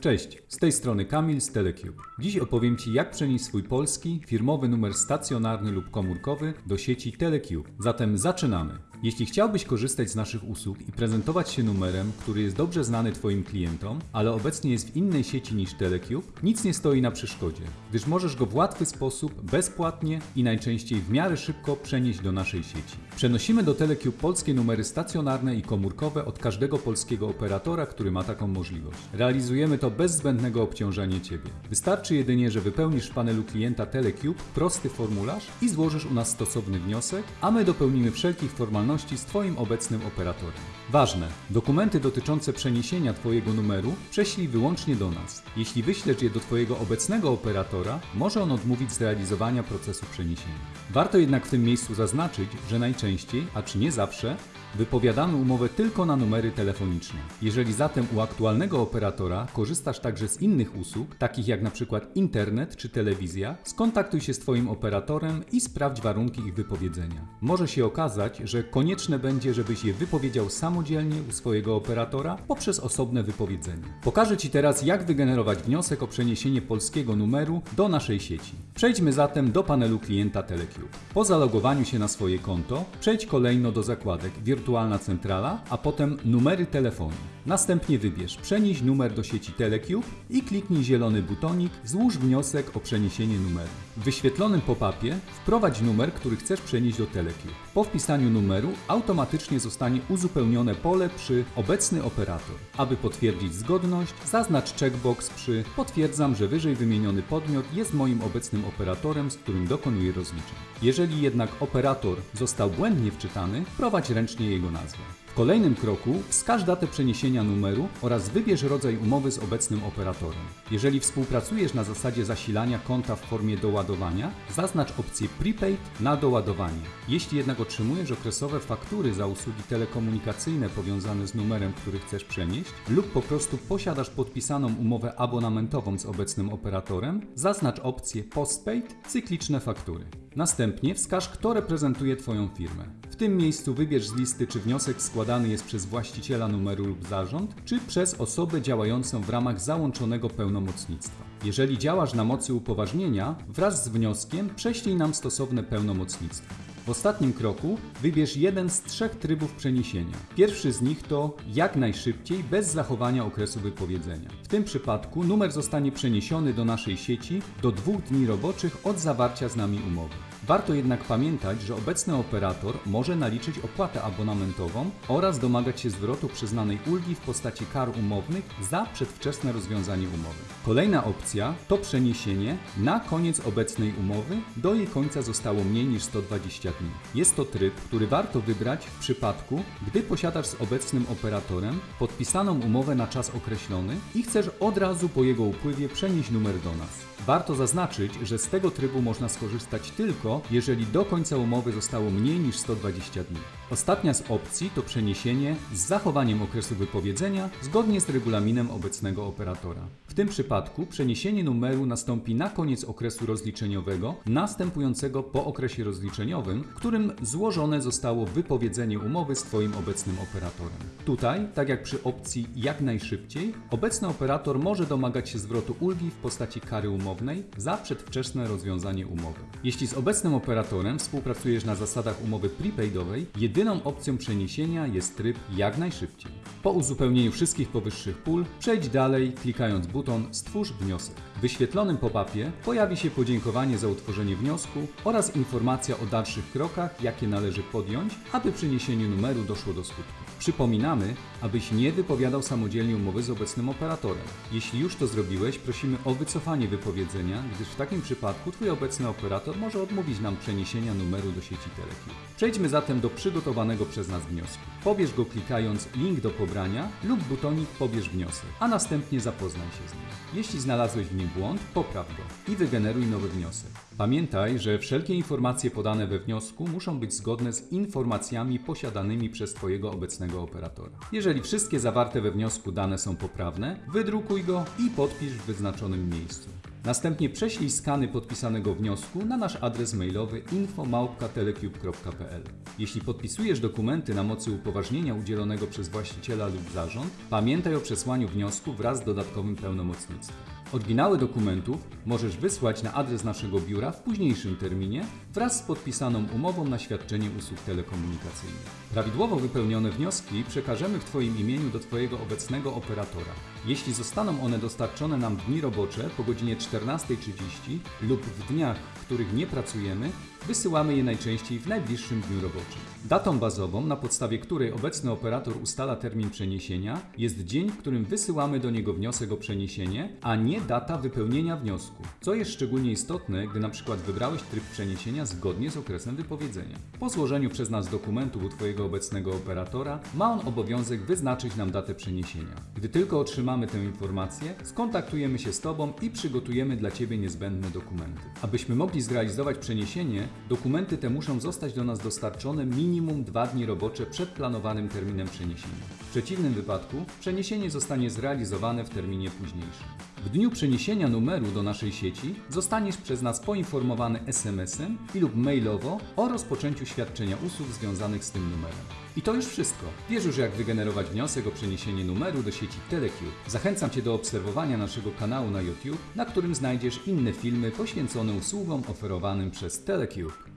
Cześć, z tej strony Kamil z Telecube. Dziś opowiem Ci, jak przenieść swój polski, firmowy numer stacjonarny lub komórkowy do sieci Telecube. Zatem zaczynamy. Jeśli chciałbyś korzystać z naszych usług i prezentować się numerem, który jest dobrze znany Twoim klientom, ale obecnie jest w innej sieci niż Telecube, nic nie stoi na przeszkodzie, gdyż możesz go w łatwy sposób, bezpłatnie i najczęściej w miarę szybko przenieść do naszej sieci. Przenosimy do Telecube polskie numery stacjonarne i komórkowe od każdego polskiego operatora, który ma taką możliwość. Realizujemy to bez zbędnego obciążania Ciebie. Wystarczy jedynie, że wypełnisz w panelu klienta Telecube prosty formularz i złożysz u nas stosowny wniosek, a my dopełnimy wszelkich formalności z Twoim obecnym operatorem. Ważne, dokumenty dotyczące przeniesienia Twojego numeru prześlij wyłącznie do nas. Jeśli wyślesz je do Twojego obecnego operatora, może on odmówić zrealizowania procesu przeniesienia. Warto jednak w tym miejscu zaznaczyć, że najczęściej, a czy nie zawsze, Wypowiadamy umowę tylko na numery telefoniczne. Jeżeli zatem u aktualnego operatora korzystasz także z innych usług, takich jak np. internet czy telewizja, skontaktuj się z Twoim operatorem i sprawdź warunki ich wypowiedzenia. Może się okazać, że konieczne będzie, żebyś je wypowiedział samodzielnie u swojego operatora poprzez osobne wypowiedzenie. Pokażę Ci teraz, jak wygenerować wniosek o przeniesienie polskiego numeru do naszej sieci. Przejdźmy zatem do panelu klienta Telecube. Po zalogowaniu się na swoje konto, przejdź kolejno do zakładek wirtualna centrala, a potem numery telefonu. Następnie wybierz przenieś numer do sieci Telecube i kliknij zielony butonik złóż wniosek o przeniesienie numeru. W wyświetlonym pop-upie wprowadź numer, który chcesz przenieść do Telecube. Po wpisaniu numeru automatycznie zostanie uzupełnione pole przy obecny operator. Aby potwierdzić zgodność, zaznacz checkbox przy potwierdzam, że wyżej wymieniony podmiot jest moim obecnym operatorem, z którym dokonuję rozliczeń. Jeżeli jednak operator został błędnie wczytany, wprowadź ręcznie jego nazwę. Kolejnym kroku wskaż datę przeniesienia numeru oraz wybierz rodzaj umowy z obecnym operatorem. Jeżeli współpracujesz na zasadzie zasilania konta w formie doładowania, zaznacz opcję Prepaid na doładowanie. Jeśli jednak otrzymujesz okresowe faktury za usługi telekomunikacyjne powiązane z numerem, który chcesz przenieść, lub po prostu posiadasz podpisaną umowę abonamentową z obecnym operatorem, zaznacz opcję Postpaid cykliczne faktury. Następnie wskaż, kto reprezentuje Twoją firmę. W tym miejscu wybierz z listy, czy wniosek składany jest przez właściciela numeru lub zarząd, czy przez osobę działającą w ramach załączonego pełnomocnictwa. Jeżeli działasz na mocy upoważnienia, wraz z wnioskiem prześlij nam stosowne pełnomocnictwo. W ostatnim kroku wybierz jeden z trzech trybów przeniesienia. Pierwszy z nich to jak najszybciej, bez zachowania okresu wypowiedzenia. W tym przypadku numer zostanie przeniesiony do naszej sieci do dwóch dni roboczych od zawarcia z nami umowy. Warto jednak pamiętać, że obecny operator może naliczyć opłatę abonamentową oraz domagać się zwrotu przyznanej ulgi w postaci kar umownych za przedwczesne rozwiązanie umowy. Kolejna opcja to przeniesienie na koniec obecnej umowy, do jej końca zostało mniej niż 120 dni. Jest to tryb, który warto wybrać w przypadku, gdy posiadasz z obecnym operatorem podpisaną umowę na czas określony i chcesz od razu po jego upływie przenieść numer do nas. Warto zaznaczyć, że z tego trybu można skorzystać tylko, jeżeli do końca umowy zostało mniej niż 120 dni. Ostatnia z opcji to przeniesienie z zachowaniem okresu wypowiedzenia zgodnie z regulaminem obecnego operatora. W tym przypadku przeniesienie numeru nastąpi na koniec okresu rozliczeniowego, następującego po okresie rozliczeniowym, w którym złożone zostało wypowiedzenie umowy z Twoim obecnym operatorem. Tutaj, tak jak przy opcji jak najszybciej, obecny operator może domagać się zwrotu ulgi w postaci kary umownej za przedwczesne rozwiązanie umowy. Jeśli z obecnym operatorem współpracujesz na zasadach umowy prepaidowej, jedyną opcją przeniesienia jest tryb jak najszybciej. Po uzupełnieniu wszystkich powyższych pól, przejdź dalej klikając buton Stwórz wniosek. W wyświetlonym pop-upie pojawi się podziękowanie za utworzenie wniosku oraz informacja o dalszych krokach, jakie należy podjąć, aby przeniesienie numeru doszło do skutku. Przypominamy, abyś nie wypowiadał samodzielnie umowy z obecnym operatorem. Jeśli już to zrobiłeś, prosimy o wycofanie wypowiedzenia, gdyż w takim przypadku Twój obecny operator może odmówić nam przeniesienia numeru do sieci Telecube. Przejdźmy zatem do przygotowanego przez nas wniosku. Pobierz go klikając link do pobrania lub butonik pobierz wniosek, a następnie zapoznaj się z nim. Jeśli znalazłeś w nim błąd, popraw go i wygeneruj nowy wniosek. Pamiętaj, że wszelkie informacje podane we wniosku muszą być zgodne z informacjami posiadanymi przez Twojego obecnego operatora. Jeżeli wszystkie zawarte we wniosku dane są poprawne, wydrukuj go i podpisz w wyznaczonym miejscu. Następnie prześlij skany podpisanego wniosku na nasz adres mailowy info@telecube.pl. Jeśli podpisujesz dokumenty na mocy upoważnienia udzielonego przez właściciela lub zarząd, pamiętaj o przesłaniu wniosku wraz z dodatkowym pełnomocnictwem. Oryginały dokumentów możesz wysłać na adres naszego biura w późniejszym terminie wraz z podpisaną umową na świadczenie usług telekomunikacyjnych. Prawidłowo wypełnione wnioski przekażemy w Twoim imieniu do Twojego obecnego operatora. Jeśli zostaną one dostarczone nam w dni robocze po godzinie 14.30 lub w dniach, w których nie pracujemy, wysyłamy je najczęściej w najbliższym dniu roboczym. Datą bazową, na podstawie której obecny operator ustala termin przeniesienia, jest dzień, w którym wysyłamy do niego wniosek o przeniesienie, a nie data wypełnienia wniosku, co jest szczególnie istotne, gdy na przykład wybrałeś tryb przeniesienia zgodnie z okresem wypowiedzenia. Po złożeniu przez nas dokumentu u Twojego obecnego operatora, ma on obowiązek wyznaczyć nam datę przeniesienia. Gdy tylko otrzymamy tę informację, skontaktujemy się z Tobą i przygotujemy dla Ciebie niezbędne dokumenty. Abyśmy mogli zrealizować przeniesienie, dokumenty te muszą zostać do nas dostarczone minimum dwa dni robocze przed planowanym terminem przeniesienia. W przeciwnym wypadku przeniesienie zostanie zrealizowane w terminie późniejszym. W dniu przeniesienia numeru do naszej sieci zostaniesz przez nas poinformowany SMS-em i lub mailowo o rozpoczęciu świadczenia usług związanych z tym numerem. I to już wszystko. Wiesz już jak wygenerować wniosek o przeniesienie numeru do sieci Telecube. Zachęcam Cię do obserwowania naszego kanału na YouTube, na którym znajdziesz inne filmy poświęcone usługom oferowanym przez Telecube.